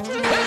Bye.